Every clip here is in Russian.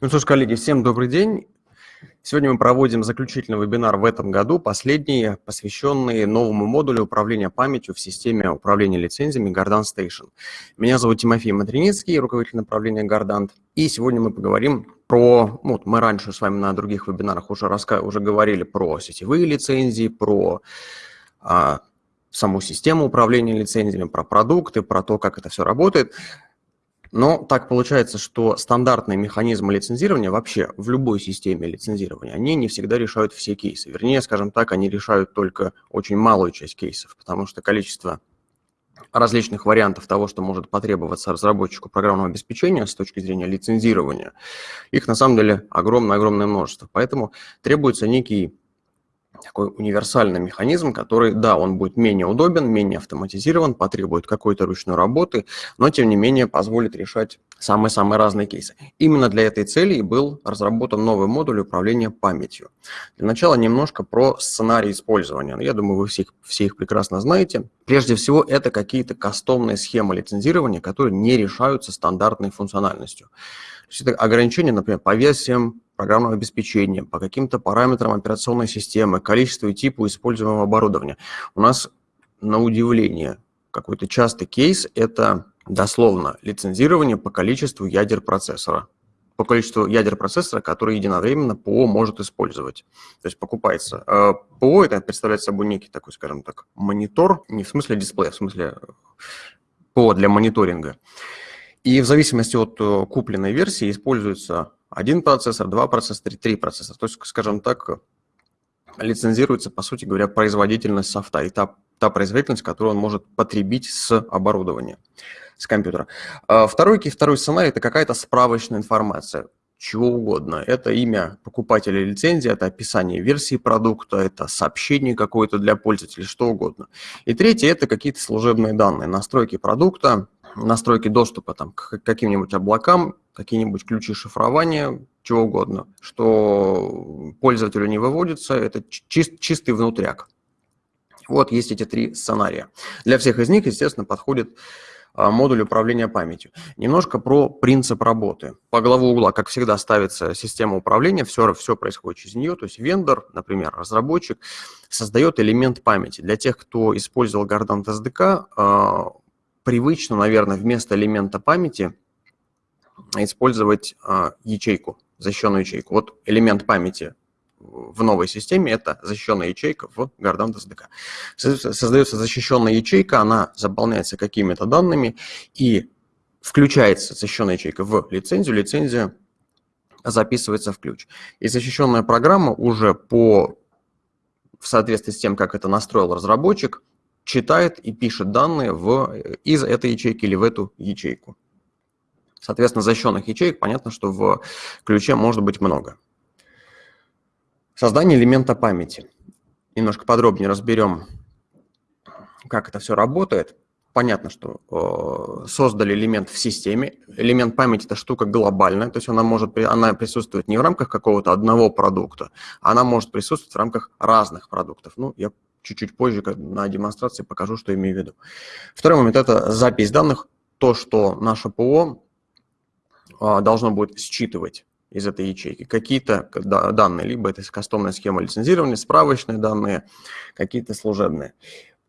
Ну что ж, коллеги, всем добрый день. Сегодня мы проводим заключительный вебинар в этом году, последний, посвященный новому модулю управления памятью в системе управления лицензиями Gardant Station. Меня зовут Тимофей Матриницкий, руководитель направления Gardant. И сегодня мы поговорим про, ну, вот мы раньше с вами на других вебинарах уже, раска... уже говорили про сетевые лицензии, про а, саму систему управления лицензиями, про продукты, про то, как это все работает. Но так получается, что стандартные механизмы лицензирования вообще в любой системе лицензирования, они не всегда решают все кейсы. Вернее, скажем так, они решают только очень малую часть кейсов, потому что количество различных вариантов того, что может потребоваться разработчику программного обеспечения с точки зрения лицензирования, их на самом деле огромное-огромное множество. Поэтому требуется некий такой универсальный механизм, который, да, он будет менее удобен, менее автоматизирован, потребует какой-то ручной работы, но, тем не менее, позволит решать самые-самые разные кейсы. Именно для этой цели и был разработан новый модуль управления памятью. Для начала немножко про сценарий использования. Я думаю, вы все, все их прекрасно знаете. Прежде всего, это какие-то кастомные схемы лицензирования, которые не решаются стандартной функциональностью. То есть это ограничения, например, по версиям программного обеспечения, по каким-то параметрам операционной системы, количеству и типу используемого оборудования. У нас, на удивление, какой-то частый кейс – это дословно лицензирование по количеству ядер процессора по количеству ядер процессора, которые единовременно ПО может использовать. То есть покупается. Э, ПО это представляет собой некий такой, скажем так, монитор, не в смысле дисплея, в смысле ПО для мониторинга. И в зависимости от э, купленной версии используется один процессор, два процессора, три процессора. То есть, скажем так, лицензируется, по сути говоря, производительность софта и та, та производительность, которую он может потребить с оборудования, с компьютера. А второй, второй сценарий – это какая-то справочная информация чего угодно. Это имя покупателя лицензии, это описание версии продукта, это сообщение какое-то для пользователя, что угодно. И третье – это какие-то служебные данные, настройки продукта, настройки доступа там, к каким-нибудь облакам, какие-нибудь ключи шифрования, чего угодно, что пользователю не выводится, это чист, чистый внутряк. Вот есть эти три сценария. Для всех из них, естественно, подходит а, модуль управления памятью. Немножко про принцип работы. По главу угла, как всегда, ставится система управления, все, все происходит через нее, то есть вендор, например, разработчик, создает элемент памяти. Для тех, кто использовал Gardant SDK, а, привычно, наверное, вместо элемента памяти использовать а, ячейку, защищенную ячейку. Вот элемент памяти в новой системе – это защищенная ячейка в Gardant SDK. Создается защищенная ячейка, она заполняется какими-то данными и включается защищенная ячейка в лицензию, лицензия записывается в ключ. И защищенная программа уже по в соответствии с тем, как это настроил разработчик, читает и пишет данные в, из этой ячейки или в эту ячейку. Соответственно, защищенных ячеек, понятно, что в ключе может быть много. Создание элемента памяти. Немножко подробнее разберем, как это все работает. Понятно, что э, создали элемент в системе. Элемент памяти – это штука глобальная, то есть она может она присутствовать не в рамках какого-то одного продукта, она может присутствовать в рамках разных продуктов. Ну, я чуть-чуть позже на демонстрации покажу, что имею в виду. Второй момент – это запись данных, то, что наше ПО а, должно будет считывать из этой ячейки какие-то данные, либо это кастомная схема лицензирования, справочные данные, какие-то служебные.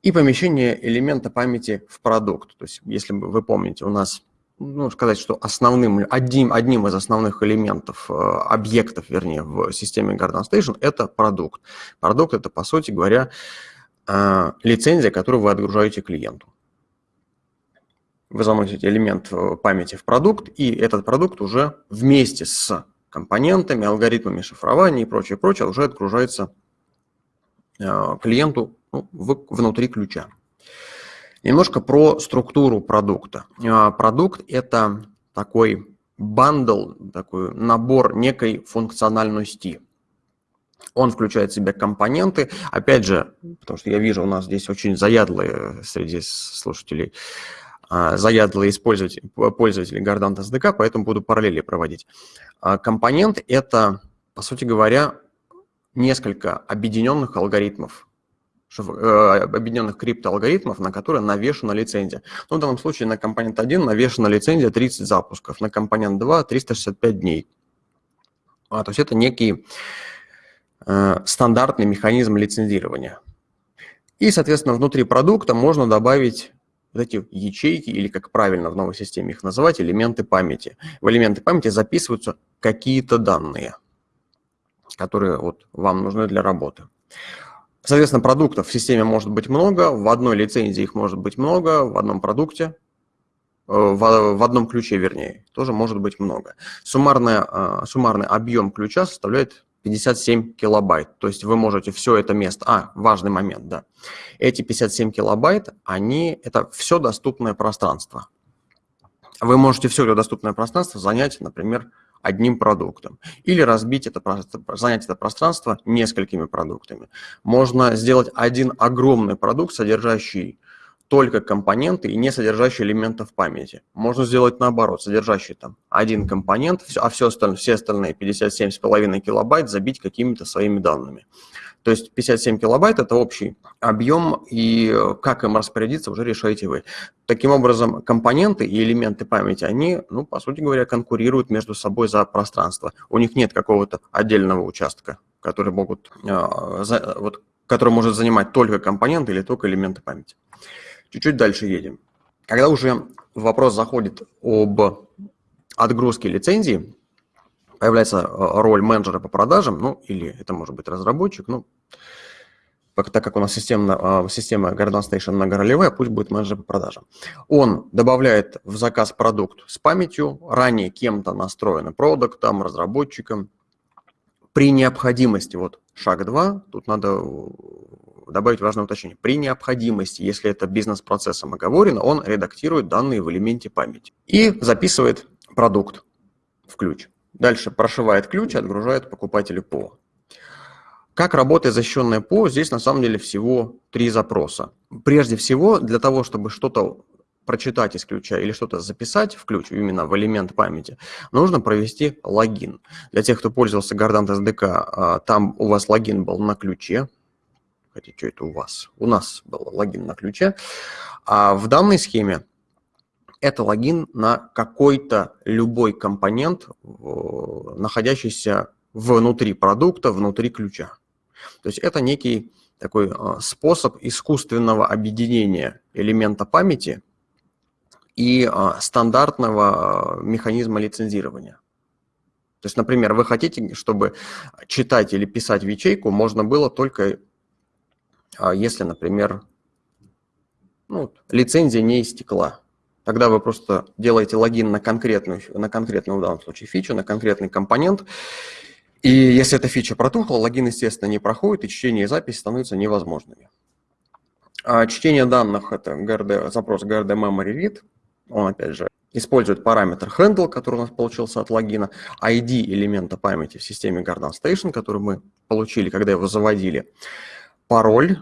И помещение элемента памяти в продукт. То есть, если вы помните, у нас, ну, сказать, что основным, одним, одним из основных элементов, э, объектов, вернее, в системе Garden Station – это продукт. Продукт – это, по сути говоря, э, лицензия, которую вы отгружаете клиенту вы заносите элемент э, памяти в продукт, и этот продукт уже вместе с компонентами, алгоритмами шифрования и прочее, прочее уже отгружается клиенту ну, внутри ключа. Немножко про структуру продукта. Э, продукт – это такой бандл, такой набор некой функциональности. Он включает в себя компоненты. Опять же, потому что я вижу, у нас здесь очень заядлые среди слушателей а, заядлые пользователи, пользователи Gardant SDK, поэтому буду параллели проводить. А, компонент – это, по сути говоря, несколько объединенных алгоритмов, объединенных криптоалгоритмов, на которые навешена лицензия. Ну, в данном случае на компонент 1 навешена лицензия 30 запусков, на компонент 2 – 365 дней – А, то есть это некий э, стандартный механизм лицензирования. И, соответственно, внутри продукта можно добавить вот эти ячейки, или как правильно в новой системе их называть, элементы памяти. В элементы памяти записываются какие-то данные, которые вот вам нужны для работы. Соответственно, продуктов в системе может быть много, в одной лицензии их может быть много, в одном продукте, э, в, в одном ключе, вернее, тоже может быть много. Суммарная, э, суммарный объем ключа составляет 57 килобайт. То есть вы можете все это место... А, важный момент, да. Эти 57 килобайт, они... Это все доступное пространство. Вы можете все это доступное пространство занять, например, одним продуктом. Или разбить это, занять это пространство несколькими продуктами. Можно сделать один огромный продукт, содержащий только компоненты и не содержащие элементов памяти. Можно сделать наоборот, содержащий там один компонент, а все остальное, все остальные 57,5 килобайт забить какими-то своими данными. То есть 57 килобайт – это общий объем, и как им распорядиться, уже решаете вы. Таким образом, компоненты и элементы памяти, они, ну, по сути говоря, конкурируют между собой за пространство. У них нет какого-то отдельного участка, который могут, за, вот, который может занимать только компоненты или только элементы памяти. Чуть-чуть дальше едем. Когда уже вопрос заходит об отгрузке лицензии, появляется э, роль менеджера по продажам, ну или это может быть разработчик, ну, так как у нас система, система Garden Station многоролевая, пусть будет менеджер по продажам. Он добавляет в заказ продукт с памятью, ранее кем-то настроенный продуктом, разработчиком. При необходимости, вот шаг 2, тут надо добавить важное уточнение. При необходимости, если это бизнес-процессом оговорено, он редактирует данные в элементе памяти и записывает продукт в ключ. Дальше прошивает ключ отгружает покупателю ПО. Как работает защищенное ПО? Здесь на самом деле всего три запроса. Прежде всего, для того, чтобы что-то прочитать из ключа или что-то записать в ключ, именно в элемент памяти, нужно провести логин. Для тех, кто пользовался Gardant SDK, там у вас логин был на ключе, хотя что это у вас? У нас был логин на ключе. А в данной схеме это логин на какой-то любой компонент, находящийся внутри продукта, внутри ключа. То есть это некий такой а, способ искусственного объединения элемента памяти и а, стандартного а, механизма лицензирования. То есть, например, вы хотите, чтобы читать или писать в ячейку можно было только если, например, ну, лицензия не истекла. Тогда вы просто делаете логин на конкретную, на конкретную в данном случае фичу, на конкретный компонент. И если эта фича протухла, логин, естественно, не проходит, и чтение и запись становятся невозможными. А чтение данных – это GRD, запрос GRD Memory Read. Он, опять же, использует параметр handle, который у нас получился от логина, ID элемента памяти в системе Garden Station, который мы получили, когда его заводили пароль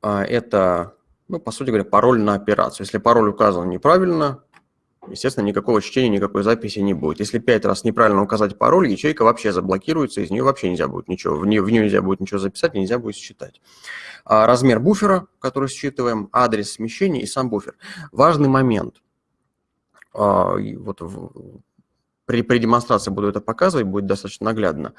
а, – это, ну, по сути говоря, пароль на операцию. Если пароль указан неправильно, естественно, никакого чтения, никакой записи не будет. Если пять раз неправильно указать пароль, ячейка вообще заблокируется, из нее вообще нельзя будет ничего, в нее, в нее нельзя будет ничего записать, нельзя будет считать. А размер буфера, который считываем, адрес смещения и сам буфер. Важный момент. А, вот в, при, при демонстрации буду это показывать, будет достаточно наглядно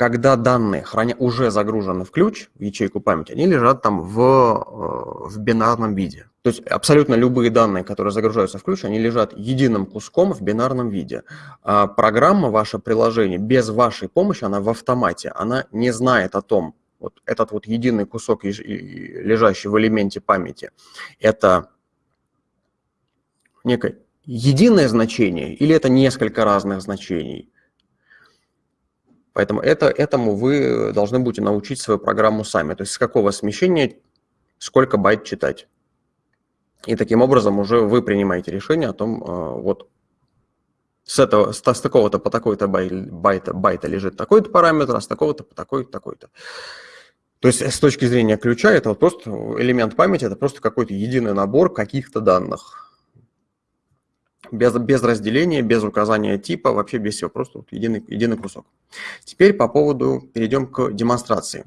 когда данные храня, уже загружены в ключ, в ячейку памяти, они лежат там в, э, в бинарном виде. То есть абсолютно любые данные, которые загружаются в ключ, они лежат единым куском в бинарном виде. А программа, ваше приложение, без вашей помощи, она в автомате, она не знает о том, вот этот вот единый кусок, лежащий в элементе памяти, это некое единое значение или это несколько разных значений. Поэтому это, этому вы должны будете научить свою программу сами. То есть с какого смещения сколько байт читать. И таким образом уже вы принимаете решение о том, а, вот с, этого, с, с такого-то по такой-то байта, байта лежит такой-то параметр, а с такого-то по такой-то, такой-то. То есть с точки зрения ключа это вот просто элемент памяти, это просто какой-то единый набор каких-то данных без, без разделения, без указания типа, вообще без всего, просто вот единый, единый кусок. Теперь по поводу, перейдем к демонстрации.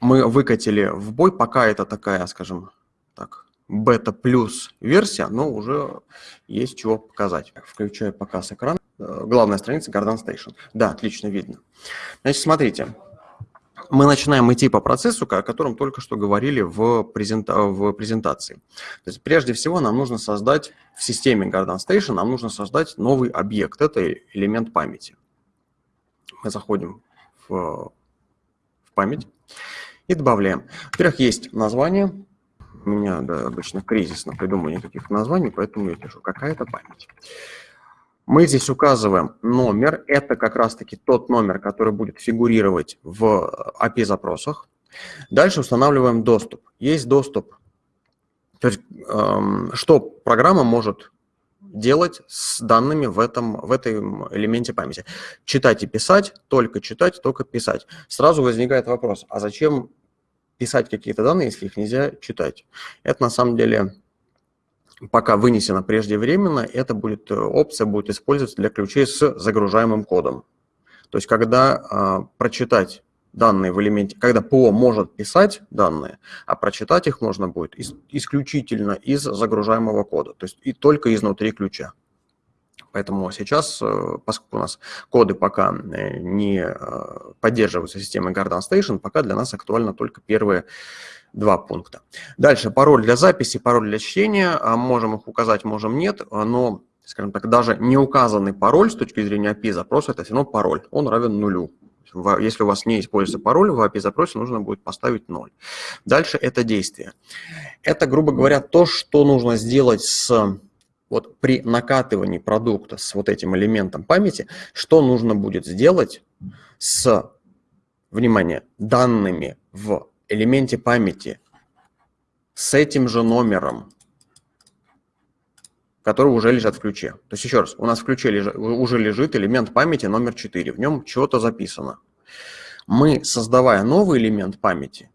Мы выкатили в бой, пока это такая, скажем так, бета плюс версия, но уже есть чего показать. Включаю показ экрана. э, главная страница Garden Station. Да, отлично видно. Значит, смотрите, мы начинаем идти по процессу, о котором только что говорили в, презента в презентации. То есть прежде всего нам нужно создать в системе Garden Station, нам нужно создать новый объект, это элемент памяти. Мы заходим в, в память и добавляем. Во-первых, есть название, у меня да, обычно кризисно придумывание каких названий, поэтому я пишу какая-то память. Мы здесь указываем номер. Это как раз-таки тот номер, который будет фигурировать в API-запросах. Дальше устанавливаем доступ. Есть доступ. То есть, эм, что программа может делать с данными в этом, в этом элементе памяти. Читать и писать, только читать, только писать. Сразу возникает вопрос, а зачем писать какие-то данные, если их нельзя читать? Это на самом деле пока вынесено преждевременно, эта будет, э, опция будет использоваться для ключей с загружаемым кодом. То есть когда а, прочитать данные в элементе, когда ПО может писать данные, а прочитать их можно будет исключительно из загружаемого кода, то есть и только изнутри ключа. Поэтому сейчас, э, поскольку у нас коды пока э, не поддерживаются системой Garden Station, пока для нас актуально только первые два пункта. Дальше пароль для записи, пароль для чтения. А, можем их указать, можем нет, но, скажем так, даже не указанный пароль с точки зрения API-запроса, это все равно пароль, он равен нулю. Если у вас не используется пароль, в API-запросе нужно будет поставить 0. Дальше это действие. Это, грубо говоря, то, что нужно сделать с вот при накатывании продукта с вот этим элементом памяти, что нужно будет сделать с, внимание, данными в элементе памяти с этим же номером, который уже лежат в ключе. То есть еще раз, у нас в ключе лежит, уже лежит элемент памяти номер 4, в нем чего-то записано. Мы, создавая новый элемент памяти,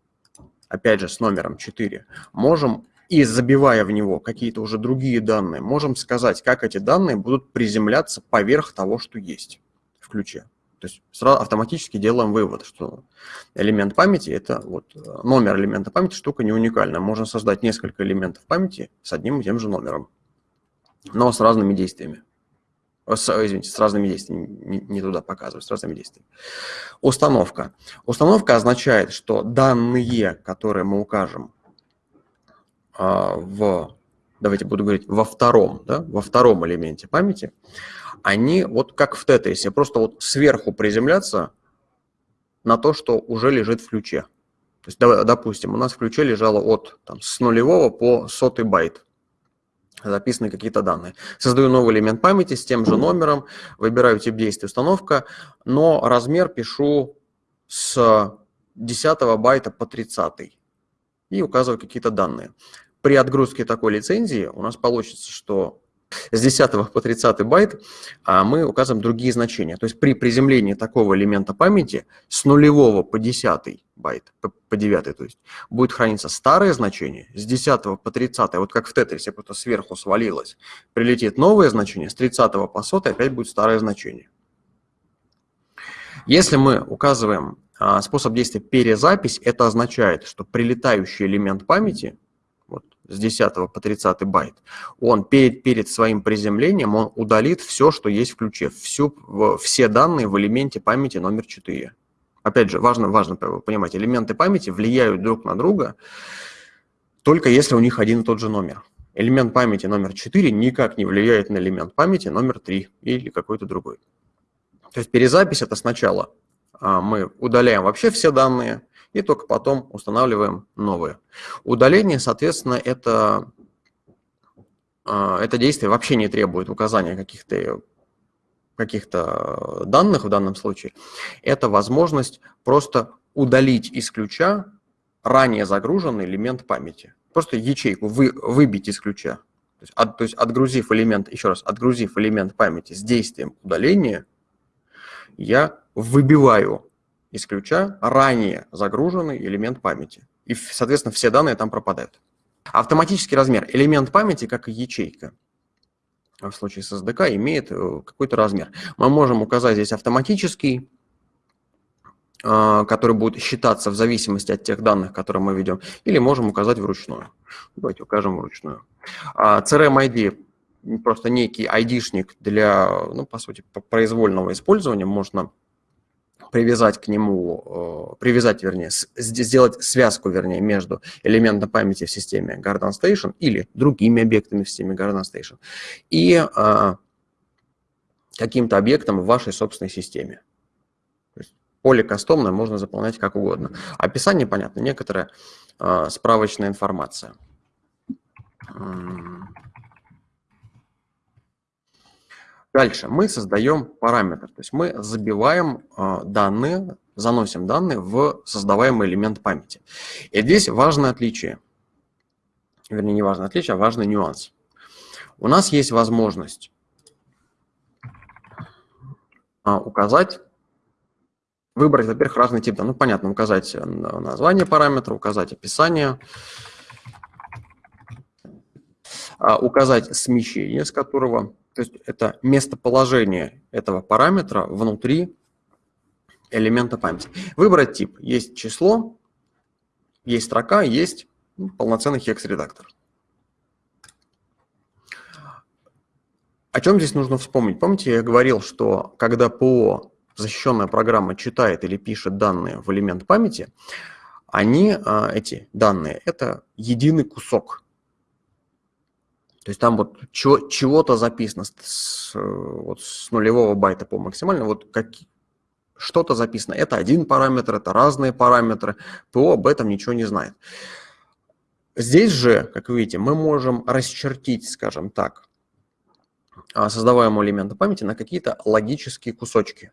опять же с номером 4, можем и забивая в него какие-то уже другие данные, можем сказать, как эти данные будут приземляться поверх того, что есть в ключе. То есть сразу автоматически делаем вывод, что элемент памяти – это вот э, номер элемента памяти, штука не уникальная. Можно создать несколько элементов памяти с одним и тем же номером, но с разными действиями. С, извините, с разными действиями, не, туда показываю, с разными действиями. Установка. Установка означает, что данные, которые мы укажем в, давайте буду говорить, во втором, да, во втором элементе памяти, они вот как в тетрисе, просто вот сверху приземляться на то, что уже лежит в ключе. То есть, допустим, у нас в ключе лежало от там, с нулевого по сотый байт записаны какие-то данные. Создаю новый элемент памяти с тем же номером, выбираю тип действия установка, но размер пишу с 10 байта по 30 и указываю какие-то данные. При отгрузке такой лицензии у нас получится, что с 10 по 30 байт а мы указываем другие значения. То есть при приземлении такого элемента памяти с нулевого по 10 байт, по 9, то есть, будет храниться старое значение, с 10 по 30, вот как в тетрисе, просто сверху свалилось, прилетит новое значение, с 30 по 100 опять будет старое значение. Если мы указываем а, способ действия перезапись, это означает, что прилетающий элемент памяти с 10 по 30 байт, он перед, перед своим приземлением он удалит все, что есть в ключе, всю, все данные в элементе памяти номер 4. Опять же, важно, важно понимать, элементы памяти влияют друг на друга только если у них один и тот же номер. Элемент памяти номер 4 никак не влияет на элемент памяти номер 3 или какой-то другой. То есть перезапись – это сначала а, мы удаляем вообще все данные, и только потом устанавливаем новые. Удаление, соответственно, это, а, это действие вообще не требует указания каких-то каких данных в данном случае. Это возможность просто удалить из ключа ранее загруженный элемент памяти. Просто ячейку вы, выбить из ключа. То есть, от, то есть отгрузив элемент, еще раз, отгрузив элемент памяти с действием удаления, я выбиваю из ранее загруженный элемент памяти. И, соответственно, все данные там пропадают. Автоматический размер. Элемент памяти, как и ячейка, в случае с SDK, имеет э, какой-то размер. Мы можем указать здесь автоматический, э, который будет считаться в зависимости от тех данных, которые мы ведем, или можем указать вручную. Давайте укажем вручную. А, ID просто некий айдишник для, ну, по сути, произвольного использования, можно привязать к нему, э, привязать, вернее, сделать связку, вернее, между элементом памяти в системе Garden Station или другими объектами в системе Garden Station и э, каким-то объектом в вашей собственной системе. поле кастомное можно заполнять как угодно. Описание, понятно, некоторая э, справочная информация. Дальше мы создаем параметр, то есть мы забиваем э, данные, заносим данные в создаваемый элемент памяти. И здесь важное отличие, вернее не важное отличие, а важный нюанс. У нас есть возможность э, указать, выбрать, во-первых, разный тип, ну понятно, указать название параметра, указать описание, э, указать смещение, с которого то есть это местоположение этого параметра внутри элемента памяти. Выбрать тип. Есть число, есть строка, есть ну, полноценный хекс-редактор. О чем здесь нужно вспомнить? Помните, я говорил, что когда ПО, защищенная программа, читает или пишет данные в элемент памяти, они, а, эти данные, это единый кусок то есть там вот чего-то записано с, вот с нулевого байта по максимально, вот как, что-то записано. Это один параметр, это разные параметры. ПО об этом ничего не знает. Здесь же, как видите, мы можем расчертить, скажем так, а, создаваемого элемента памяти на какие-то логические кусочки.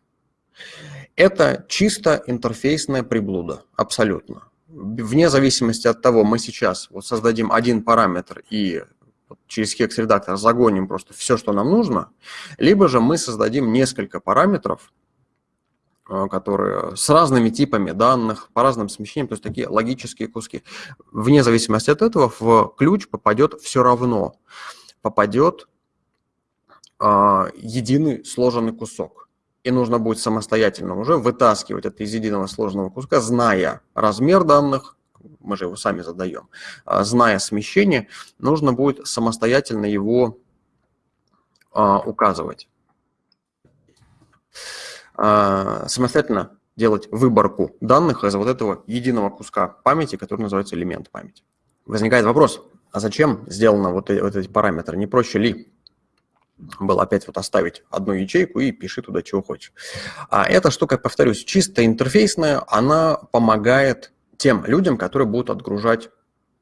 Это чисто интерфейсная приблуда, абсолютно. Вне зависимости от того, мы сейчас вот создадим один параметр и через Hex-редактор загоним просто все, что нам нужно, либо же мы создадим несколько параметров, э, которые с разными типами данных, по разным смещениям, то есть такие логические куски. Вне зависимости от этого в ключ попадет все равно, попадет э, единый сложенный кусок. И нужно будет самостоятельно уже вытаскивать это из единого сложного куска, зная размер данных, мы же его сами задаем, а, зная смещение, нужно будет самостоятельно его а, указывать. А, самостоятельно делать выборку данных из вот этого единого куска памяти, который называется элемент памяти. Возникает вопрос, а зачем сделано вот, вот эти параметры? Не проще ли было опять вот оставить одну ячейку и пиши туда, чего хочешь. А эта штука, повторюсь, чисто интерфейсная, она помогает тем людям, которые будут отгружать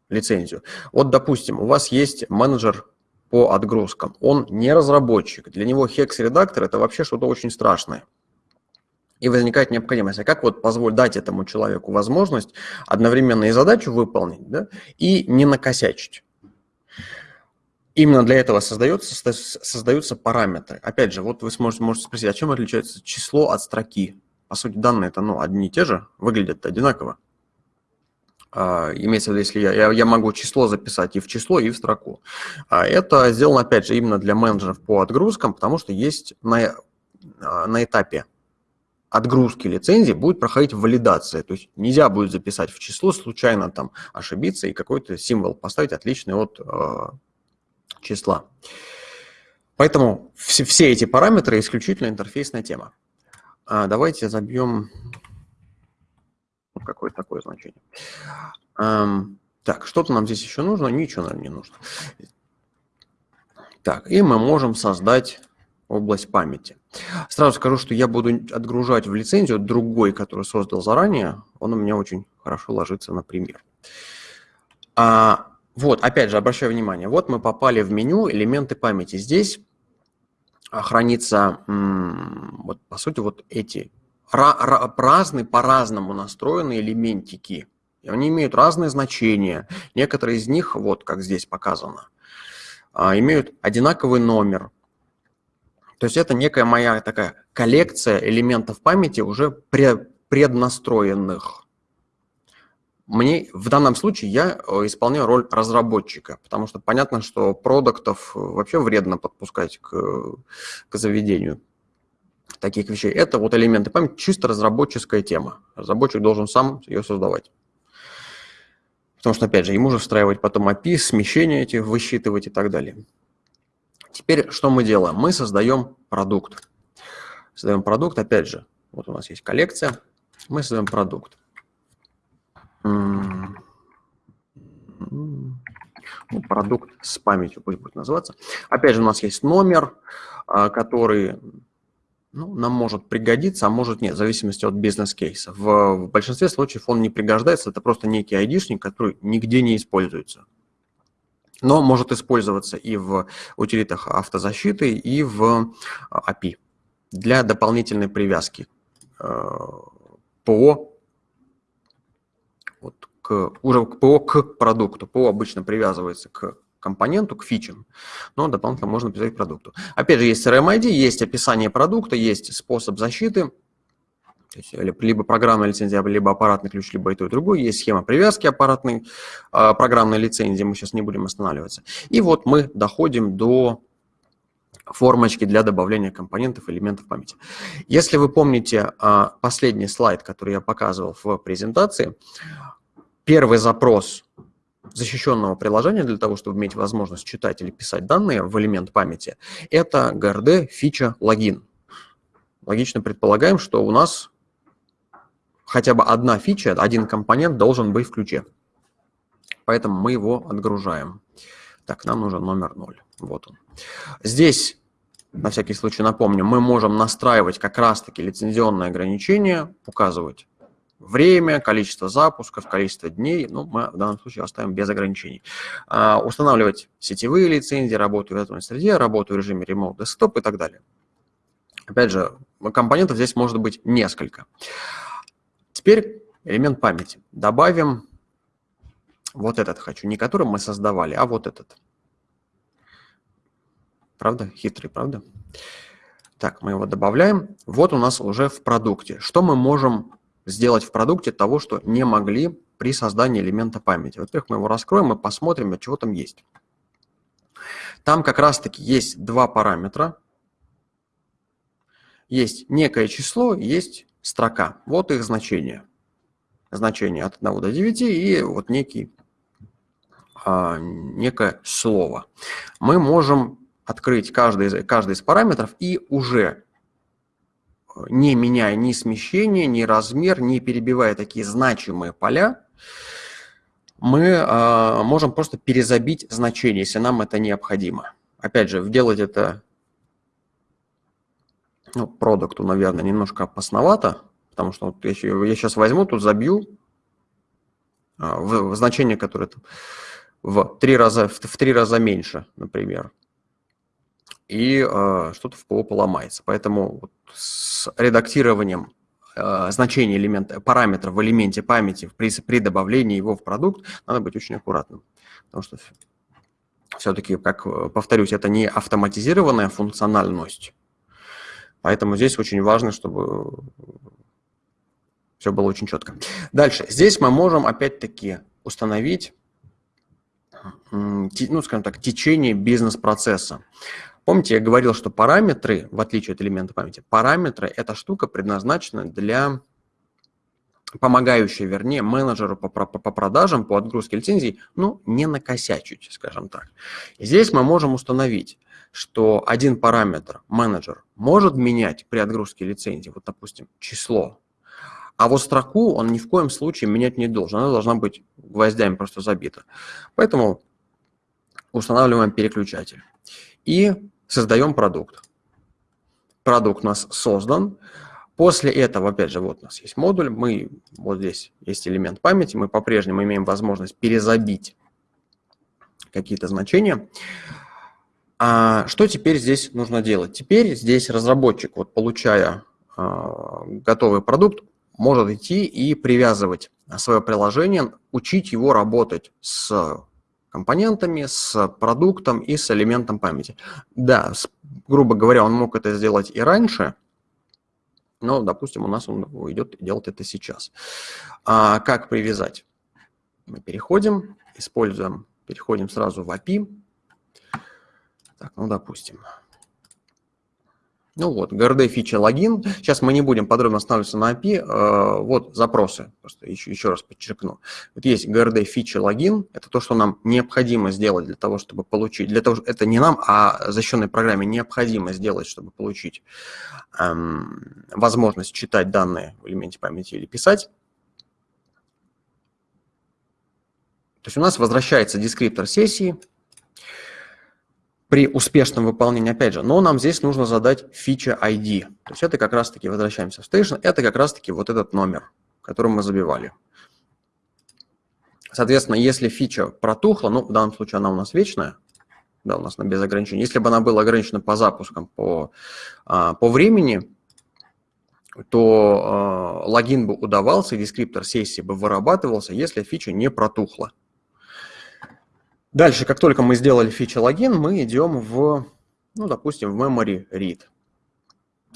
лицензию. Вот, допустим, у вас есть менеджер по отгрузкам. Он не разработчик. Для него Hex-редактор – это вообще что-то очень страшное. И возникает необходимость, а как вот позволить дать этому человеку возможность одновременно и задачу выполнить, да, и не накосячить. Именно для этого создается, создаются параметры. Опять же, вот вы сможете, можете спросить, а чем отличается число от строки? По сути, данные это ну, одни и те же, выглядят одинаково. А, имеется в виду, если я, я, я могу число записать и в число, и в строку. А это сделано, опять же, именно для менеджеров по отгрузкам, потому что есть на, а, на этапе отгрузки лицензии будет проходить валидация. То есть нельзя будет записать в число, случайно там ошибиться и какой-то символ поставить отличный от э, числа. Поэтому все, все эти параметры исключительно интерфейсная тема. А, давайте забьем какое-то такое значение. Эм, так, что-то нам здесь еще нужно? Ничего, наверное, не нужно. Так, и мы можем создать область памяти. Сразу скажу, что я буду отгружать в лицензию другой, который создал заранее. Он у меня очень хорошо ложится на пример. А, вот, опять же, обращаю внимание, вот мы попали в меню «Элементы памяти». Здесь хранится, вот, по сути, вот эти разные, по-разному настроены элементики. И они имеют разные значения. Некоторые из них, вот как здесь показано, а, имеют одинаковый номер. То есть это некая моя такая коллекция элементов памяти уже преднастроенных. Мне в данном случае я э, исполняю роль разработчика, потому что понятно, что продуктов вообще вредно подпускать к, к заведению таких вещей. Это вот элементы памяти, чисто разработческая тема. Разработчик должен сам ее создавать. Потому что, опять же, ему же встраивать потом API, смещение эти высчитывать и так далее. Теперь что мы делаем? Мы создаем продукт. Создаем продукт, опять же, вот у нас есть коллекция, мы создаем продукт. Ну, продукт с памятью пусть будет называться. Опять же, у нас есть номер, а, который ну, нам может пригодиться, а может нет, в зависимости от бизнес-кейса. В, в большинстве случаев он не пригождается, это просто некий айдишник, который нигде не используется. Но может использоваться и в утилитах автозащиты, и в API для дополнительной привязки э, ПО вот, к, уже к ПО к продукту. ПО обычно привязывается к компоненту, к фичам, но дополнительно можно привязать к продукту. Опять же, есть CRM-ID, есть описание продукта, есть способ защиты, то есть либо программная лицензия, либо аппаратный ключ, либо и то, и другое. Есть схема привязки аппаратной э, программной лицензии, мы сейчас не будем останавливаться. И вот мы доходим до формочки для добавления компонентов, элементов памяти. Если вы помните э, последний слайд, который я показывал в презентации, первый запрос защищенного приложения для того, чтобы иметь возможность читать или писать данные в элемент памяти, это GRD фича логин. Логично предполагаем, что у нас хотя бы одна фича, один компонент должен быть в ключе. Поэтому мы его отгружаем. Так, нам нужен номер 0. Вот он. Здесь, на всякий случай напомню, мы можем настраивать как раз-таки лицензионные ограничения, указывать время, количество запусков, количество дней, ну, мы в данном случае оставим без ограничений. А, устанавливать сетевые лицензии, работу в виртуальной среде, работу в режиме Remote Desktop и так далее. Опять же, компонентов здесь может быть несколько. Теперь элемент памяти. Добавим вот этот хочу, не который мы создавали, а вот этот. Правда? Хитрый, правда? Так, мы его добавляем. Вот у нас уже в продукте. Что мы можем сделать в продукте того, что не могли при создании элемента памяти? Во-первых, мы его раскроем и посмотрим, чего там есть. Там как раз-таки есть два параметра. Есть некое число, есть строка. Вот их значение. Значение от 1 до 9 и вот некий, а, некое слово. Мы можем открыть каждый из, каждый из параметров и уже не меняя ни смещение, ни размер, не перебивая такие значимые поля, мы э, можем просто перезабить значение, если нам это необходимо. Опять же, делать это ну, продукту, наверное, немножко опасновато, потому что вот я, я сейчас возьму, тут забью а, в, в значение, которое там в три раза, в, в три раза меньше, например, и э, что-то в ПО поломается. Поэтому вот с редактированием э, значения элемента, параметра в элементе памяти при, при добавлении его в продукт надо быть очень аккуратным, потому что все-таки, как повторюсь, это не автоматизированная функциональность, Поэтому здесь очень важно, чтобы все было очень четко. Дальше. Здесь мы можем опять-таки установить, ну, скажем так, течение бизнес-процесса. Помните, я говорил, что параметры, в отличие от элемента памяти, параметры – эта штука предназначена для помогающая, вернее, менеджеру по, по, по продажам, по отгрузке лицензий, ну, не накосячить, скажем так. Здесь мы можем установить, что один параметр менеджер может менять при отгрузке лицензии, вот, допустим, число, а вот строку он ни в коем случае менять не должен, она должна быть гвоздями просто забита. Поэтому устанавливаем переключатель и создаем продукт. Продукт у нас создан, После этого, опять же, вот у нас есть модуль, мы, вот здесь есть элемент памяти, мы по-прежнему имеем возможность перезабить какие-то значения. А что теперь здесь нужно делать? Теперь здесь разработчик, вот получая а, готовый продукт, может идти и привязывать свое приложение, учить его работать с компонентами, с продуктом и с элементом памяти. Да, с, грубо говоря, он мог это сделать и раньше, но, допустим, у нас он идет делать это сейчас. А как привязать? Мы переходим, используем, переходим сразу в API. Так, ну, допустим. Ну вот, GRD фича логин. Сейчас мы не будем подробно останавливаться на API. Э, вот запросы, просто еще, еще раз подчеркну. Вот есть GRD фича логин. Это то, что нам необходимо сделать для того, чтобы получить. Для того, это не нам, а защищенной программе необходимо сделать, чтобы получить эм, возможность читать данные в элементе памяти или писать. То есть у нас возвращается дескриптор сессии при успешном выполнении, опять же, но нам здесь нужно задать фича ID. То есть это как раз-таки, возвращаемся в Station, это как раз-таки вот этот номер, который мы забивали. Соответственно, если фича протухла, ну, в данном случае она у нас вечная, да, у нас на без ограничений. Если бы она была ограничена по запускам, по, а, по времени, то э, логин бы удавался, дескриптор сессии бы вырабатывался, если фича не протухла. Дальше, как только мы сделали фича логин, мы идем в, ну, допустим, в memory read.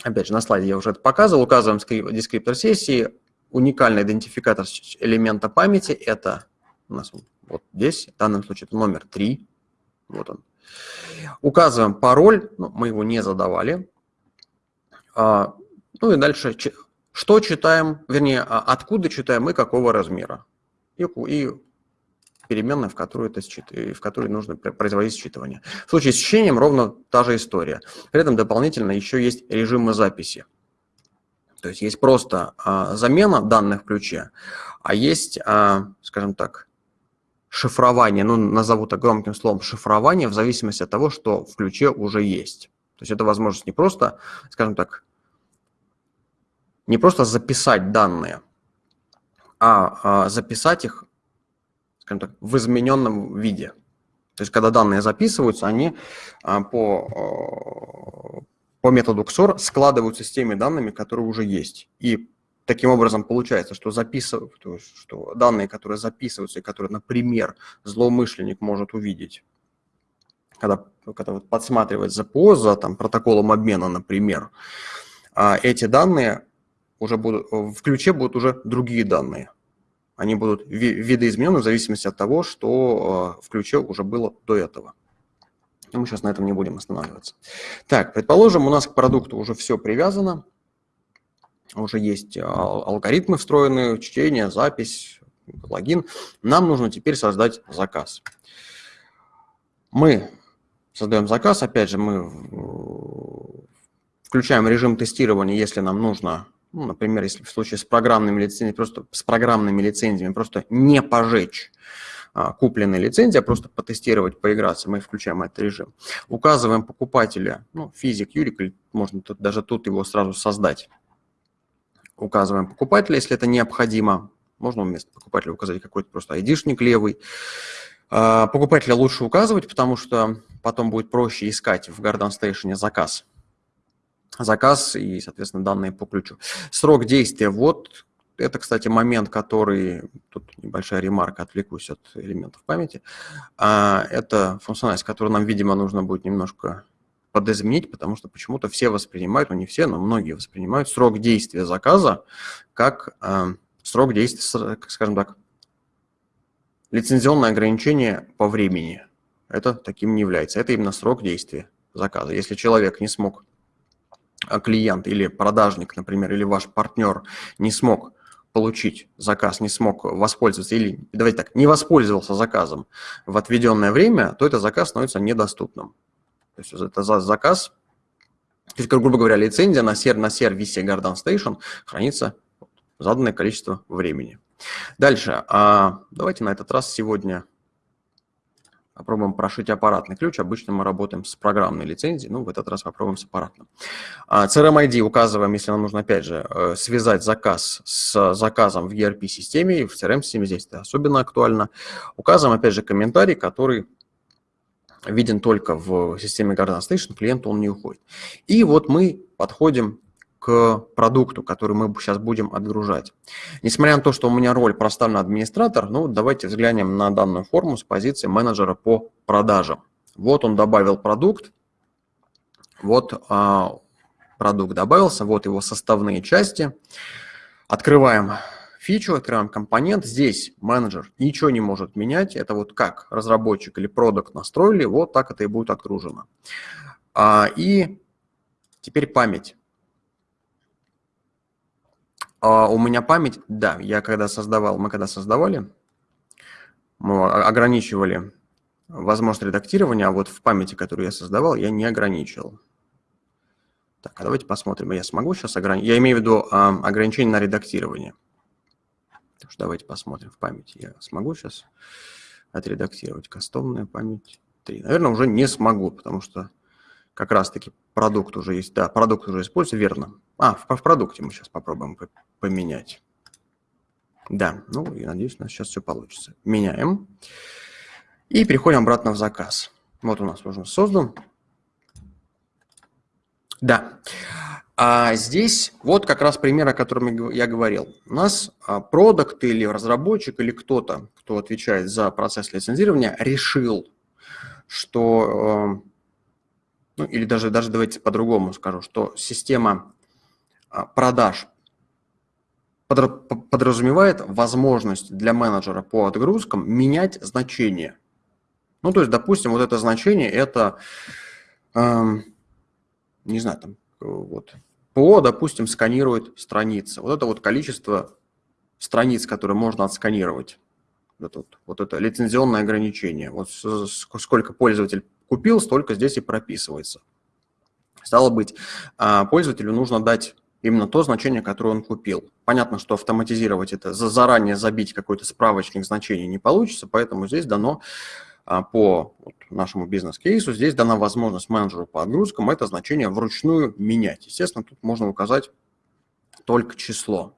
Опять же, на слайде я уже это показывал. Указываем дескриптор сессии. Уникальный идентификатор элемента памяти – это у нас вот здесь, в данном случае это номер 3. Вот он. Указываем пароль, ну, мы его не задавали. А, ну и дальше, что читаем, вернее, а откуда читаем и какого размера. И переменная, в которую, это счит... в которой нужно производить считывание. В случае с чтением ровно та же история. При этом дополнительно еще есть режимы записи. То есть есть просто а, замена данных в ключе, а есть, а, скажем так, шифрование, ну, назову так громким словом, шифрование в зависимости от того, что в ключе уже есть. То есть это возможность не просто, скажем так, не просто записать данные, а, а записать их скажем так, в измененном виде. То есть, когда данные записываются, они а, по, по методу XOR складываются с теми данными, которые уже есть. И таким образом получается, что, записыв... что данные, которые записываются и которые, например, злоумышленник может увидеть, когда, когда вот подсматривает ЗПО за там, протоколом обмена, например, а, эти данные уже будут, в ключе будут уже другие данные они будут видоизменены в зависимости от того, что э, в ключе уже было до этого. мы сейчас на этом не будем останавливаться. Так, предположим, у нас к продукту уже все привязано, уже есть э, алгоритмы встроенные, чтение, запись, логин. Нам нужно теперь создать заказ. Мы создаем заказ, опять же, мы включаем режим тестирования, если нам нужно ну, например, если в случае с программными лицензиями, просто с программными лицензиями просто не пожечь а, купленные лицензии, а просто потестировать, поиграться, мы включаем этот режим. Указываем покупателя, ну, физик, юрик, или можно тут, даже тут его сразу создать. Указываем покупателя, если это необходимо. Можно вместо покупателя указать какой-то просто айдишник левый. А, покупателя лучше указывать, потому что потом будет проще искать в Garden Station заказ заказ и, соответственно, данные по ключу. Срок действия. Вот это, кстати, момент, который, тут небольшая ремарка, отвлекусь от элементов памяти. А, это функциональность, которую нам, видимо, нужно будет немножко подизменить, потому что почему-то все воспринимают, ну не все, но многие воспринимают срок действия заказа как э, срок действия, скажем так, лицензионное ограничение по времени. Это таким не является. Это именно срок действия заказа. Если человек не смог а, клиент или продажник, например, или ваш партнер не смог получить заказ, не смог воспользоваться или, давайте так, не воспользовался заказом в отведенное время, то этот заказ становится недоступным. То есть это заказ, то есть, грубо говоря, лицензия на, сер, на сервисе Garden Station хранится заданное количество времени. Дальше, а, давайте на этот раз сегодня Попробуем прошить аппаратный ключ. Обычно мы работаем с программной лицензией, ну, в этот раз попробуем с аппаратным. CRM-ID указываем, если нам нужно, опять же, э, связать заказ с заказом в ERP-системе, и в CRM-системе здесь это особенно актуально. Указываем, опять же, комментарий, который виден только в системе Garden Station, клиенту он не уходит. И вот мы подходим продукту, который мы сейчас будем отгружать. Несмотря на то, что у меня роль проставлена администратор, ну давайте взглянем на данную форму с позиции менеджера по продажам. Вот он добавил продукт, вот а, продукт добавился, вот его составные части. Открываем фичу, открываем компонент. Здесь менеджер ничего не может менять. Это вот как разработчик или продукт настроили, вот так это и будет отгружено. А, и Теперь память. А у меня память, да, я когда создавал, мы когда создавали, мы ограничивали возможность редактирования, а вот в памяти, которую я создавал, я не ограничивал. Так, а давайте посмотрим, я смогу сейчас ограничить. Я имею в виду а, ограничение на редактирование. Так что давайте посмотрим в памяти. Я смогу сейчас отредактировать кастомная память 3. Наверное, уже не смогу, потому что как раз-таки продукт уже есть. Да, продукт уже используется, верно. А, в, в продукте мы сейчас попробуем поменять. Да, ну, я надеюсь, у нас сейчас все получится. Меняем. И переходим обратно в заказ. Вот у нас уже создан. Да. А здесь вот как раз пример, о котором я говорил. У нас а, продукт или разработчик или кто-то, кто отвечает за процесс лицензирования, решил, что, э, ну или даже, даже давайте по-другому скажу, что система а, продаж подразумевает возможность для менеджера по отгрузкам менять значение. Ну, то есть, допустим, вот это значение – это, эм, не знаю, там, вот, ПО, допустим, сканирует страницы. Вот это вот количество страниц, которые можно отсканировать. Вот, вот, вот это лицензионное ограничение. Вот сколько пользователь купил, столько здесь и прописывается. Стало быть, а, пользователю нужно дать именно то значение, которое он купил. Понятно, что автоматизировать это, заранее забить какой-то справочник значений не получится, поэтому здесь дано а, по нашему бизнес-кейсу, здесь дана возможность менеджеру по отгрузкам это значение вручную менять. Естественно, тут можно указать только число.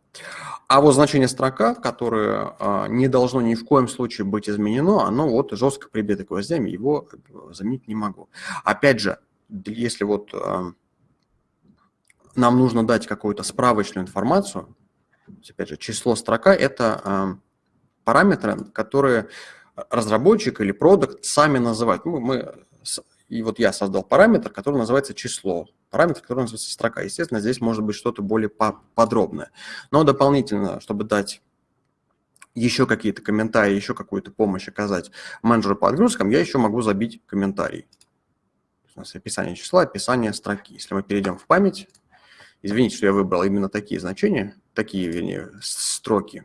А вот значение строка, которое а, не должно ни в коем случае быть изменено, оно вот жестко прибито гвоздями, его заменить не могу. Опять же, если вот а, нам нужно дать какую-то справочную информацию, опять же, число строка – это э, параметры, которые разработчик или продукт сами называют. Ну, мы, и вот я создал параметр, который называется число, параметр, который называется строка. Естественно, здесь может быть что-то более подробное. Но дополнительно, чтобы дать еще какие-то комментарии, еще какую-то помощь оказать менеджеру по отгрузкам, я еще могу забить комментарий. У нас описание числа, описание строки. Если мы перейдем в память, Извините, что я выбрал именно такие значения, такие, вернее, строки.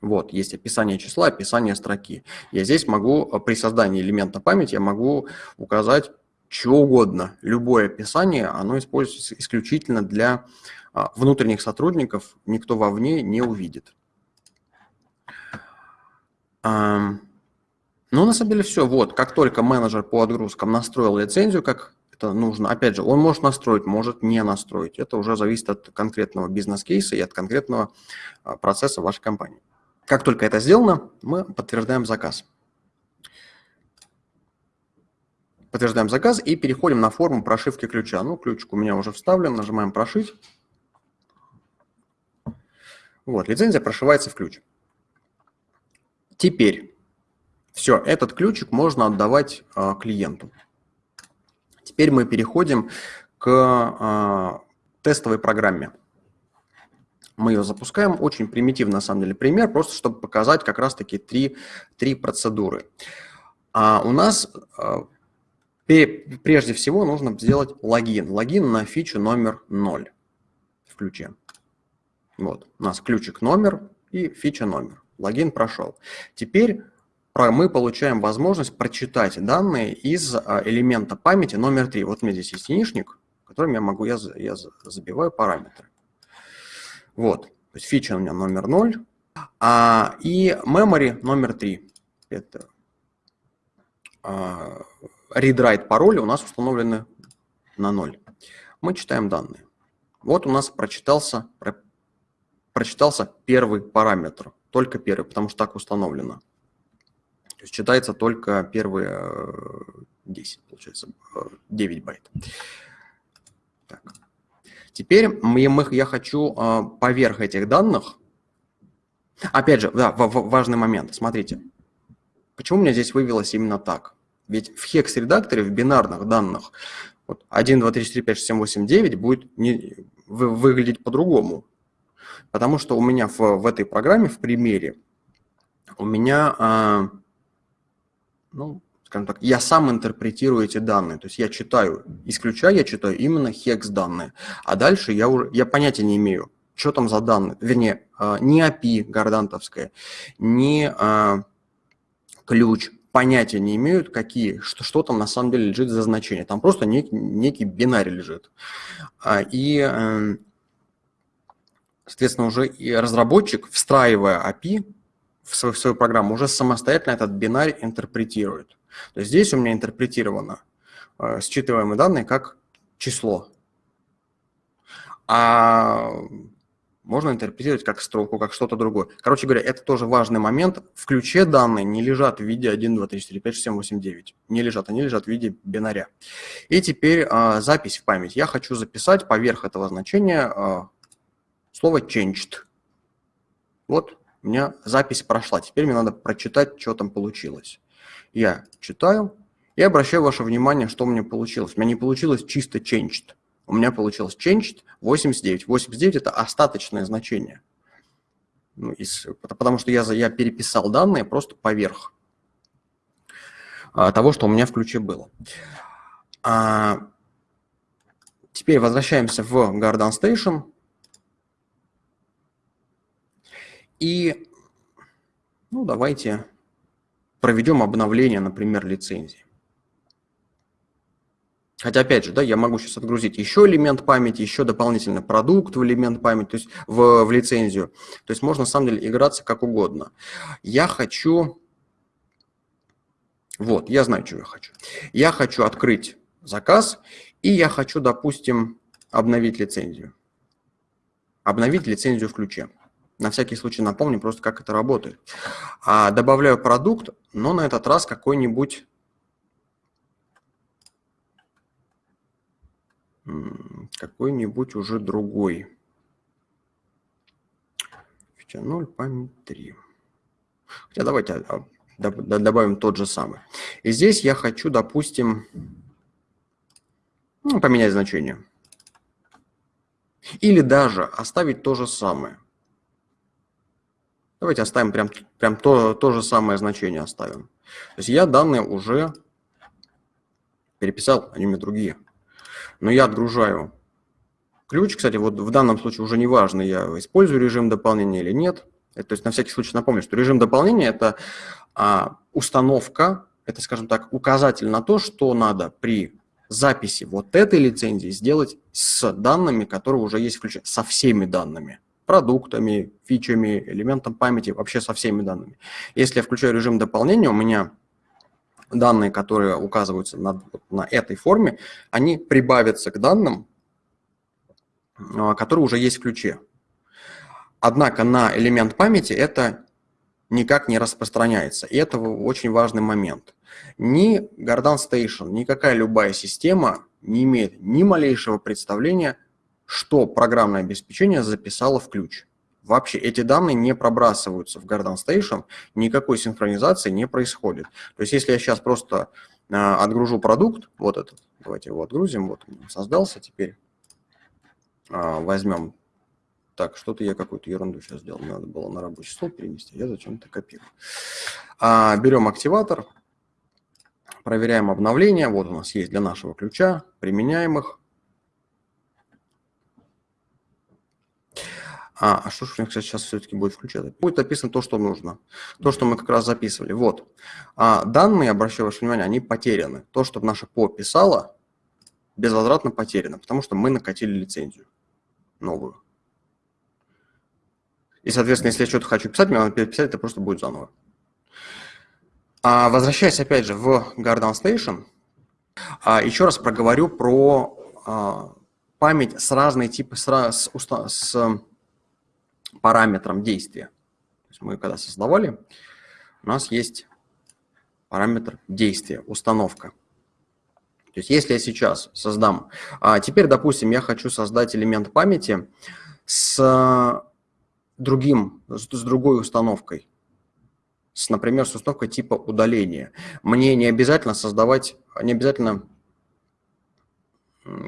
Вот, есть описание числа, описание строки. Я здесь могу, э, при создании элемента памяти, я могу указать что угодно. Любое описание, оно используется исключительно для а, внутренних сотрудников, никто вовне не увидит. Ну, на самом деле все. Вот, как только менеджер по отгрузкам настроил лицензию, как это нужно. Опять же, он может настроить, может не настроить. Это уже зависит от конкретного бизнес-кейса и от конкретного а, процесса вашей компании. Как только это сделано, мы подтверждаем заказ. Подтверждаем заказ и переходим на форму прошивки ключа. Ну, ключик у меня уже вставлен, нажимаем «Прошить». Вот, лицензия прошивается в ключ. Теперь все, этот ключик можно отдавать а, клиенту. Теперь мы переходим к а, тестовой программе. Мы ее запускаем. Очень примитивный, на самом деле, пример, просто чтобы показать как раз-таки три, три процедуры. А у нас а, прежде всего нужно сделать логин. Логин на фичу номер 0 в ключе. Вот, у нас ключик номер и фича номер. Логин прошел. Теперь мы получаем возможность прочитать данные из а, элемента памяти номер 3. Вот у меня здесь есть единичник, которым я могу, я, я забиваю параметры. Вот, то есть фича у меня номер 0, а, и memory номер 3. Это а, read-write пароли у нас установлены на 0. Мы читаем данные. Вот у нас прочитался, про, прочитался первый параметр, только первый, потому что так установлено. То есть читается только первые 10, э, получается, 9 э, байт. Так. Теперь мы, я хочу э, поверх этих данных, опять же, да, важный момент, смотрите, почему у меня здесь вывелось именно так? Ведь в хекс-редакторе, в бинарных данных, вот 1, 2, 3, 4, 5, 6, 7, 8, 9 будет не, вы, выглядеть по-другому. Потому что у меня в, в этой программе, в примере, у меня ну, скажем так, я сам интерпретирую эти данные. То есть я читаю, исключая, я читаю именно хекс данные. А дальше я уже, я понятия не имею, что там за данные. Вернее, а, не API гордантовская, не а, ключ, понятия не имеют, какие, что, что там на самом деле лежит за значение. Там просто нек, некий бинарий лежит. А, и, эм, соответственно, уже и разработчик, встраивая API в свою, в свою программу, уже самостоятельно этот бинарий интерпретирует. То есть здесь у меня интерпретировано э, считываемые данные как число. А можно интерпретировать как строку, как что-то другое. Короче говоря, это тоже важный момент. В ключе данные не лежат в виде 1, 2, 3, 4, 5, 6, 7, 8, 9. Не лежат, они лежат в виде бинаря. И теперь а, запись в память. Я хочу записать поверх этого значения а, слово changed. Вот у меня запись прошла. Теперь мне надо прочитать, что там получилось. Я читаю и обращаю ваше внимание, что у меня получилось. У меня не получилось чисто changed у меня получилось changed 89. 89 – это остаточное значение. Ну, из, потому что я, я переписал данные просто поверх а, того, что у меня в ключе было. А, теперь возвращаемся в Garden Station. И ну, давайте проведем обновление, например, лицензии. Хотя, опять же, да, я могу сейчас отгрузить еще элемент памяти, еще дополнительный продукт в элемент памяти, то есть в, в лицензию. То есть можно, на самом деле, играться как угодно. Я хочу... Вот, я знаю, что я хочу. Я хочу открыть заказ, и я хочу, допустим, обновить лицензию. Обновить лицензию в ключе. На всякий случай напомню просто, как это работает. А добавляю продукт, но на этот раз какой-нибудь какой-нибудь уже другой. Фича 0, память 3. Хотя давайте а, добавим тот же самый. И здесь я хочу, допустим, ну, поменять значение. Или даже оставить то же самое. Давайте оставим прям, прям то, то же самое значение оставим. То есть я данные уже переписал, они у меня другие но я отгружаю ключ. Кстати, вот в данном случае уже не важно, я использую режим дополнения или нет. Это, то есть на всякий случай напомню, что режим дополнения – это а, установка, это, скажем так, указатель на то, что надо при записи вот этой лицензии сделать с данными, которые уже есть в ключе, со всеми данными продуктами, фичами, элементом памяти, вообще со всеми данными. Если я включаю режим дополнения, у меня данные, которые указываются на, на этой форме, они прибавятся к данным, а, которые уже есть в ключе. Однако на элемент памяти это никак не распространяется. И это очень важный момент. Ни Garden Station, никакая любая система не имеет ни малейшего представления, что программное обеспечение записало в ключ. Вообще эти данные не пробрасываются в Garden Station, никакой синхронизации не происходит. То есть если я сейчас просто э, отгружу продукт, вот этот, давайте его отгрузим, вот он создался, теперь э, возьмем, так, что-то я какую-то ерунду сейчас сделал, надо было на рабочий стол перенести, я зачем-то копирую. А, берем активатор, проверяем обновления, вот у нас есть для нашего ключа, применяем их, А, а что же у них сейчас все-таки будет включаться? Будет описано то, что нужно. То, что мы как раз записывали. Вот. А данные, обращаю ваше внимание, они потеряны. То, что наша ПО писала, безвозвратно потеряно, потому что мы накатили лицензию новую. И, соответственно, если я что-то хочу писать, мне надо переписать, это просто будет заново. А возвращаясь опять же в Garden Station, а, еще раз проговорю про а, память с разной типы, с, с, с параметрам действия. То есть мы когда создавали, у нас есть параметр действия, установка. То есть если я сейчас создам... А теперь, допустим, я хочу создать элемент памяти с другим, с другой установкой. С, например, с установкой типа удаления. Мне не обязательно создавать, не обязательно...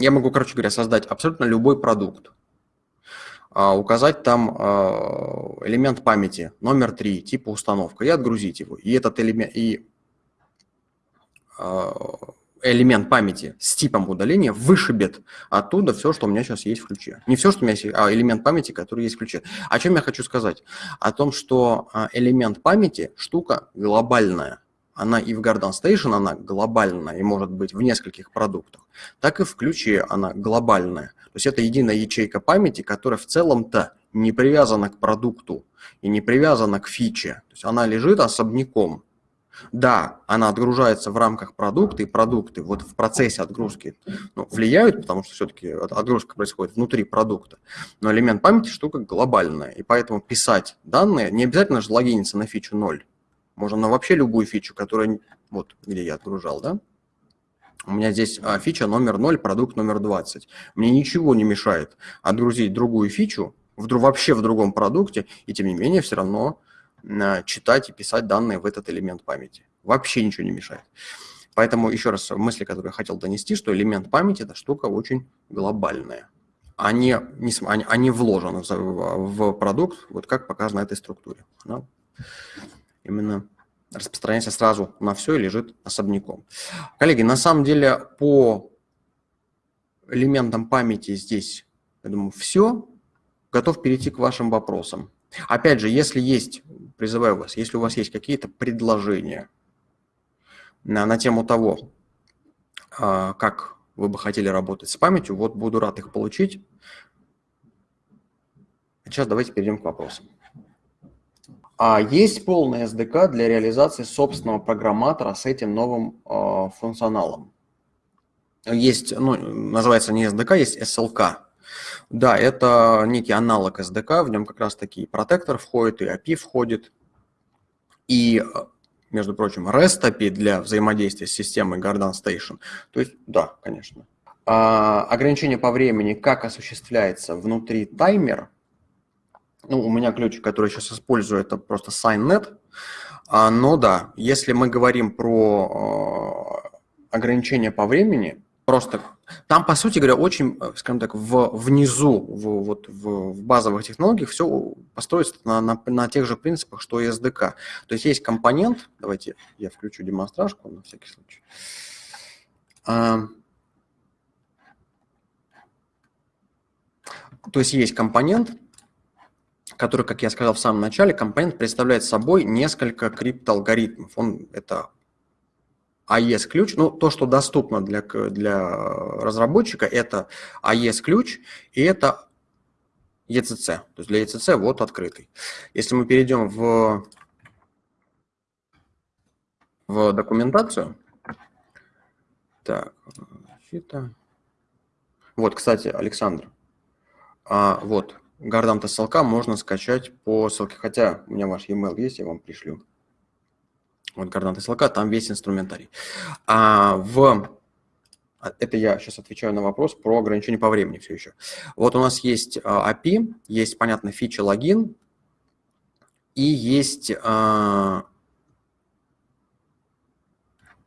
Я могу, короче говоря, создать абсолютно любой продукт. А, указать там а, элемент памяти номер 3, типа установка, и отгрузить его. И этот элемент, и элемент памяти с типом удаления вышибет оттуда все, что у меня сейчас есть в ключе. Не все, что у меня есть, а элемент памяти, который есть в ключе. О чем я хочу сказать? О том, что а, элемент памяти – штука глобальная. Она и в Garden Station она глобальная и может быть в нескольких продуктах, так и в ключе она глобальная. То есть это единая ячейка памяти, которая в целом-то не привязана к продукту и не привязана к фиче. То есть она лежит особняком. Да, она отгружается в рамках продукта, и продукты вот в процессе отгрузки ну, влияют, потому что все-таки отгрузка происходит внутри продукта. Но элемент памяти штука глобальная, и поэтому писать данные не обязательно же логиниться на фичу 0. Можно на вообще любую фичу, которая, вот где я отгружал, да? У меня здесь а, фича номер 0, продукт номер 20. Мне ничего не мешает отгрузить другую фичу, в, вообще в другом продукте, и тем не менее все равно читать и писать данные в этот элемент памяти. Вообще ничего не мешает. Поэтому еще раз мысли, которые я хотел донести, что элемент памяти – это штука очень глобальная. Они, не, они, они вложены в, в продукт, вот как показано этой структуре. Она именно распространяется сразу на все и лежит особняком. Коллеги, на самом деле по элементам памяти здесь, я думаю, все. Готов перейти к вашим вопросам. Опять же, если есть, призываю вас, если у вас есть какие-то предложения на, на тему того, а, как вы бы хотели работать с памятью, вот буду рад их получить. Сейчас давайте перейдем к вопросам. А есть полный SDK для реализации собственного программатора с этим новым э, функционалом? Есть, ну, называется не SDK, есть SLK. Да, это некий аналог SDK, в нем как раз таки протектор входит, и API входит. И, между прочим, REST API для взаимодействия с системой Garden Station. То есть, да, конечно. А, ограничение по времени, как осуществляется внутри таймер. Ну, у меня ключик, который я сейчас использую, это просто SignNet. А, но да, если мы говорим про а, ограничение по времени, просто там, по сути говоря, очень, э, скажем так, в, внизу, в, вот, в, в базовых технологиях все построится на, на, на тех же принципах, что и SDK. То есть есть компонент, давайте я включу демонстражку на всякий случай. А, то есть есть компонент, который, как я сказал в самом начале, компонент представляет собой несколько криптоалгоритмов. Он это AES-ключ, ну, то, что доступно для, для разработчика, это AES-ключ и это ECC. То есть для ECC вот открытый. Если мы перейдем в, в документацию, так, защита. Вот, кстати, Александр, а, вот, Гардам SLK можно скачать по ссылке, хотя у меня ваш e-mail есть, я вам пришлю вот координаты SLK, там весь инструментарий. А в а, это я сейчас отвечаю на вопрос про ограничение по времени все еще. Вот у нас есть а, API, есть, понятно, фича логин, и есть а,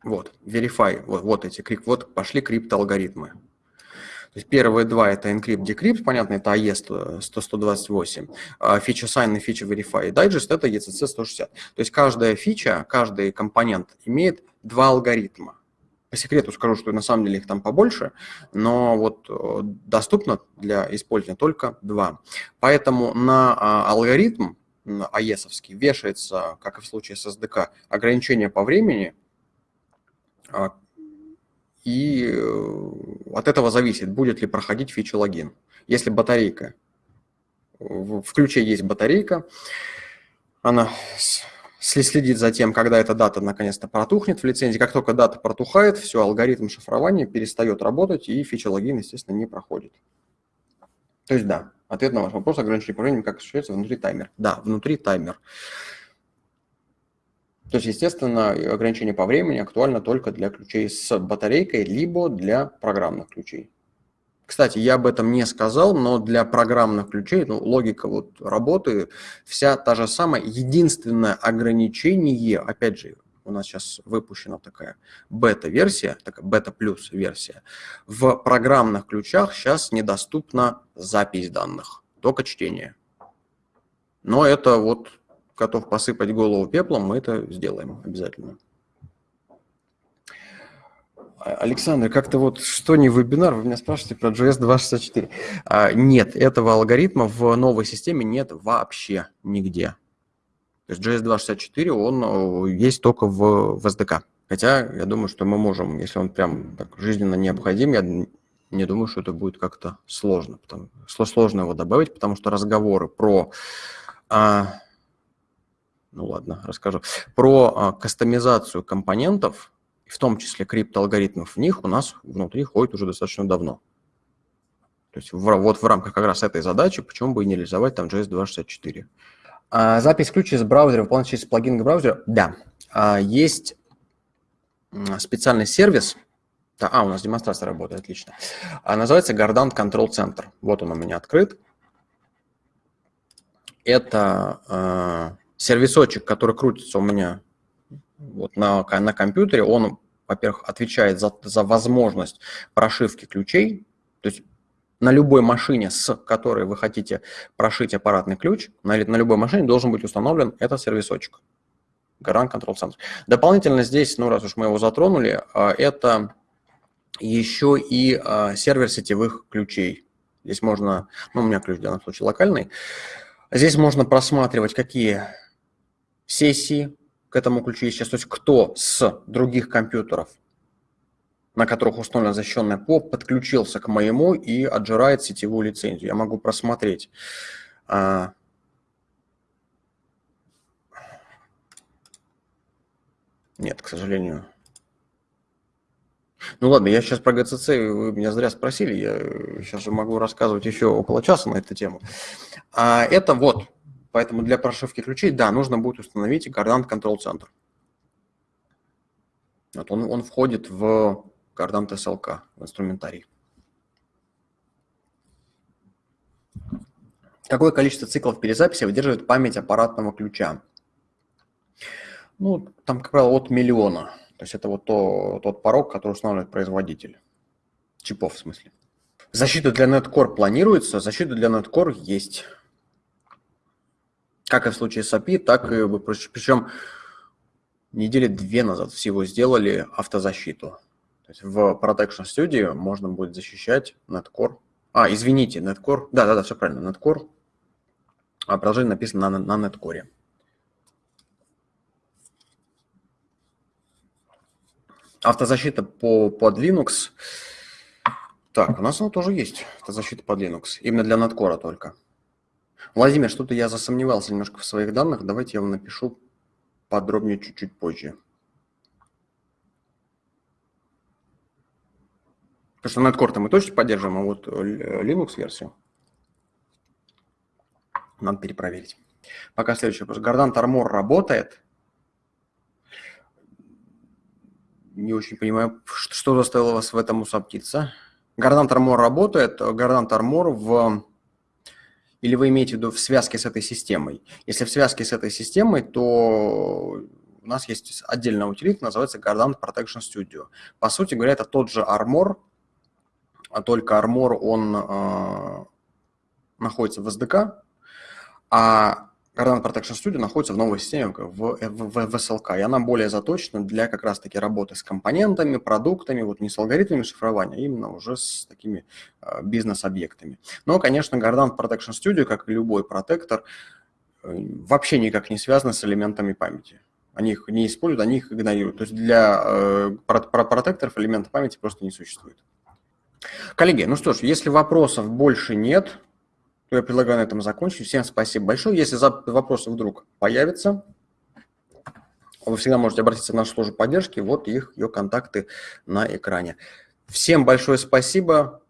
вот, verify, вот, вот эти, вот пошли криптоалгоритмы. То есть первые два – это encrypt, decrypt, понятно, это AE 128, фича sign и фича verify. И digest – это ECC 160. То есть каждая фича, каждый компонент имеет два алгоритма. По секрету скажу, что на самом деле их там побольше, но вот э, доступно для использования только два. Поэтому на а, алгоритм AES вешается, как и в случае с SDK, ограничение по времени, а, и э, от этого зависит, будет ли проходить фича логин. Если батарейка, в ключе есть батарейка, она следит за тем, когда эта дата наконец-то протухнет в лицензии. Как только дата протухает, все, алгоритм шифрования перестает работать, и фича логин, естественно, не проходит. То есть да, ответ на ваш вопрос, ограничение по времени, как осуществляется внутри таймер. Да, внутри таймер. То есть, естественно, ограничение по времени актуально только для ключей с батарейкой, либо для программных ключей. Кстати, я об этом не сказал, но для программных ключей, ну, логика вот работы вся та же самая. Единственное ограничение, опять же, у нас сейчас выпущена такая бета-версия, такая бета-плюс версия. В программных ключах сейчас недоступна запись данных, только чтение. Но это вот готов посыпать голову пеплом, мы это сделаем обязательно. Александр, как-то вот что не вебинар, вы меня спрашиваете про JS 264. А, нет, этого алгоритма в новой системе нет вообще нигде. То есть JS 264, он есть только в, в SDK. Хотя я думаю, что мы можем, если он прям так жизненно необходим, я не думаю, что это будет как-то сложно. Потому, сложно его добавить, потому что разговоры про... А, ну ладно, расскажу. Про а, кастомизацию компонентов, в том числе криптоалгоритмов в них, у нас внутри ходит уже достаточно давно. То есть в, вот в рамках как раз этой задачи, почему бы и не реализовать там JS 264. А, запись ключа из браузера выполняется через плагин к браузеру? Да. А, есть специальный сервис, да, а, у нас демонстрация работает, отлично. А, называется Gardant Control Center. Вот он у меня открыт. Это э, сервисочек, который крутится у меня вот на, на компьютере. Он, во-первых, отвечает за, за возможность прошивки ключей. То есть на любой машине, с которой вы хотите прошить аппаратный ключ, на, на любой машине должен быть установлен этот сервисочек. Garant Control Center. Дополнительно здесь, ну раз уж мы его затронули, а, это еще и а, сервер сетевых ключей. Здесь можно, ну у меня ключ в данном случае локальный, здесь можно просматривать, какие сессии к этому ключу есть сейчас, то есть кто с других компьютеров на которых установлена защищенная ПОП, подключился к моему и отжирает сетевую лицензию. Я могу просмотреть а, Нет, к сожалению. Ну ладно, я сейчас про ГЦЦ, вы меня зря спросили, я сейчас же могу рассказывать еще около часа на эту тему. А это вот, поэтому для прошивки ключей, да, нужно будет установить Gardant Control Center. Вот он, он входит в Gardant SLK, в инструментарий. Какое количество циклов перезаписи выдерживает память аппаратного ключа? Ну, там, как правило, от миллиона. То есть это вот то, тот порог, который устанавливает производитель. Чипов, в смысле. Защита для Netcore планируется, защита для Netcore есть. Как и в случае с API, так и... Причем недели две назад всего сделали автозащиту. То есть в Protection Studio можно будет защищать Netcore. А, извините, Netcore. Да-да-да, все правильно, Netcore. А приложение написано на, на Netcore. Автозащита по, под Linux. Так, у нас она тоже есть, автозащита под Linux. Именно для Netcore только. Владимир, что-то я засомневался немножко в своих данных. Давайте я вам напишу подробнее чуть-чуть позже. Потому что Netcore мы точно поддерживаем, а вот Linux-версию надо перепроверить. Пока следующий вопрос. Gardant Armor работает? не очень понимаю, что заставило вас в этом усоптиться. Gardant Armor работает, Gardant Armor в... Или вы имеете в виду в связке с этой системой? Если в связке с этой системой, то у нас есть отдельная утилита, называется Gardant Protection Studio. По сути говоря, это тот же Armor, а только Armor, он э, находится в SDK, а Cardano Protection Studio находится в новой системе в, в, в, SLK, и она более заточена для как раз-таки работы с компонентами, продуктами, вот не с алгоритмами шифрования, а именно уже с такими э, бизнес-объектами. Но, конечно, Cardano Protection Studio, как и любой протектор, э, вообще никак не связан с элементами памяти. Они их не используют, они их игнорируют. То есть для э, про, про протекторов элемента памяти просто не существует. Коллеги, ну что ж, если вопросов больше нет, то я предлагаю на этом закончить. Всем спасибо большое. Если вопросы вдруг появятся, вы всегда можете обратиться в нашу службу поддержки. Вот их, ее контакты на экране. Всем большое спасибо.